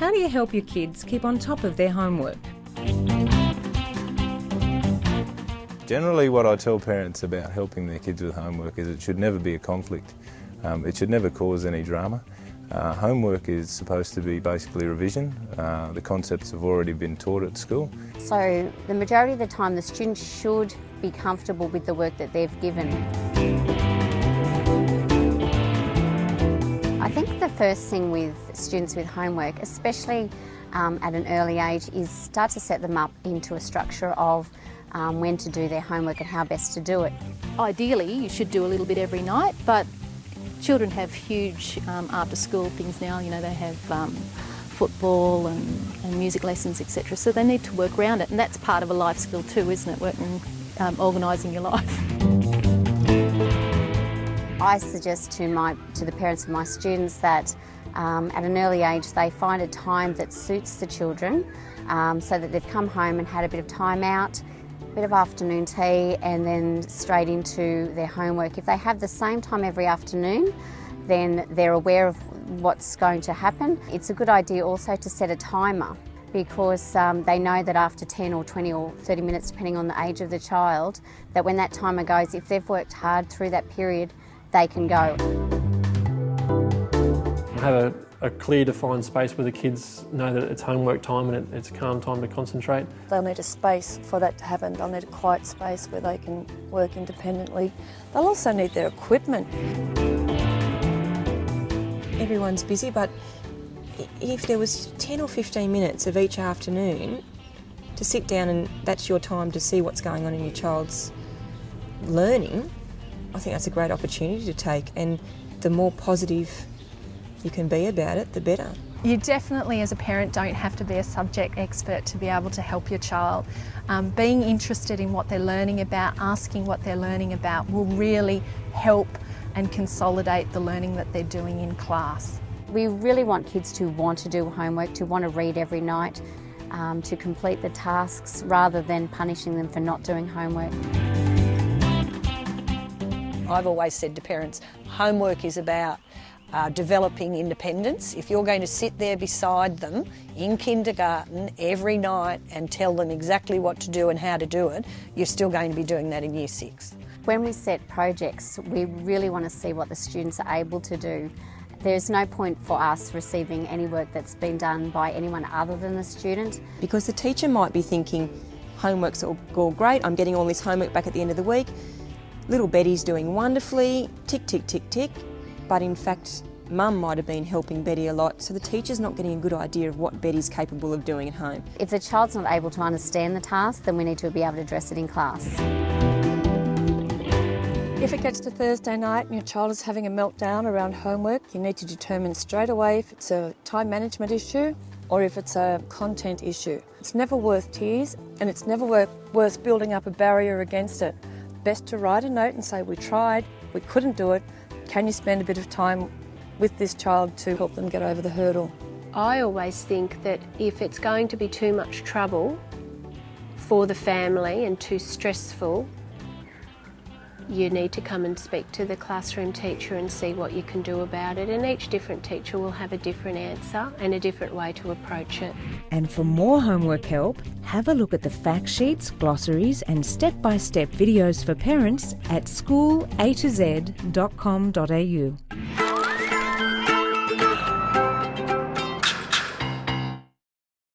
how do you help your kids keep on top of their homework? Generally, what I tell parents about helping their kids with homework is it should never be a conflict. Um, it should never cause any drama. Uh, homework is supposed to be basically revision. Uh, the concepts have already been taught at school. So the majority of the time the students should be comfortable with the work that they've given. I think the first thing with students with homework, especially um, at an early age, is start to set them up into a structure of um, when to do their homework and how best to do it. Ideally, you should do a little bit every night, but children have huge um, after school things now. You know, they have um, football and, and, music lessons, etc. So they need to work around it, and that's part of a life skill too, isn't it? Working, um, organising your life. I suggest to my to the parents of my students that um, at an early age they find a time that suits the children, um, so that they've come home and had a bit of time out a bit of afternoon tea and then straight into their homework. If they have the same time every afternoon, then they're aware of what's going to happen. It's a good idea also to set a timer because um, they know that after 10 or 20 or 30 minutes, depending on the age of the child, that when that timer goes, if they've worked hard through that period, they can go. Have a a clear defined space where the kids know that it's homework time and it, it's calm time to concentrate. They'll need a space for that to happen. They'll need a quiet space where they can work independently. They'll also need their equipment. Everyone's busy, but if there was 10 or 15 minutes of each afternoon to sit down and that's your time to see what's going on in your child's learning, I think that's a great opportunity to take. And the more positive you can be about it, the better. You definitely, as a parent, don't have to be a subject expert to be able to help your child. Um, being interested in what they're learning about, asking what they're learning about, will really help and consolidate the learning that they're doing in class. We really want kids to want to do homework, to want to read every night, um, to complete the tasks rather than punishing them for not doing homework. I've always said to parents, homework is about uh, developing independence. If you're going to sit there beside them in kindergarten every night and tell them exactly what to do and how to do it, you're still going to be doing that in year six. When we set projects, we really want to see what the students are able to do. There's no point for us receiving any work that's been done by anyone other than the student. Because the teacher might be thinking, homework's all, all great, I'm getting all this homework back at the end of the week, little Betty's doing wonderfully, tick, tick, tick, tick but in fact mum might have been helping Betty a lot, so the teacher's not getting a good idea of what Betty's capable of doing at home. If the child's not able to understand the task, then we need to be able to address it in class. If it gets to Thursday night and your child is having a meltdown around homework, you need to determine straight away if it's a time management issue or if it's a content issue. It's never worth tears and it's never worth, worth building up a barrier against it. Best to write a note and say, we tried, we couldn't do it, can you spend a bit of time with this child to help them get over the hurdle? I always think that if it's going to be too much trouble for the family and too stressful, you need to come and speak to the classroom teacher and see what you can do about it. And each different teacher will have a different answer and a different way to approach it. And for more homework help, have a look at the fact sheets, glossaries, and step by step videos for parents at schoolatoz.com.au.